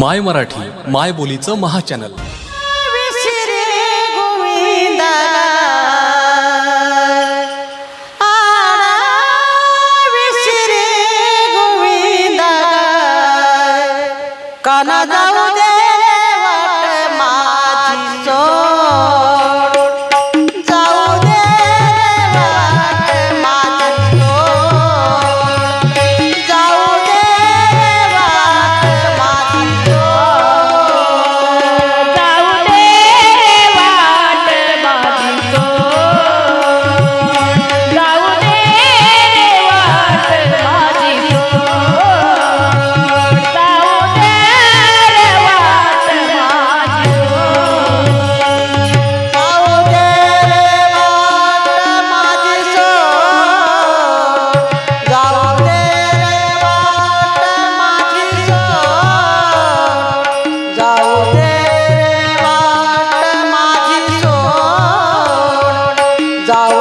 माय मराठी माय बोलीचं महा चॅनल गोविंदा आडा विसरे गोविंदा काना Dollar.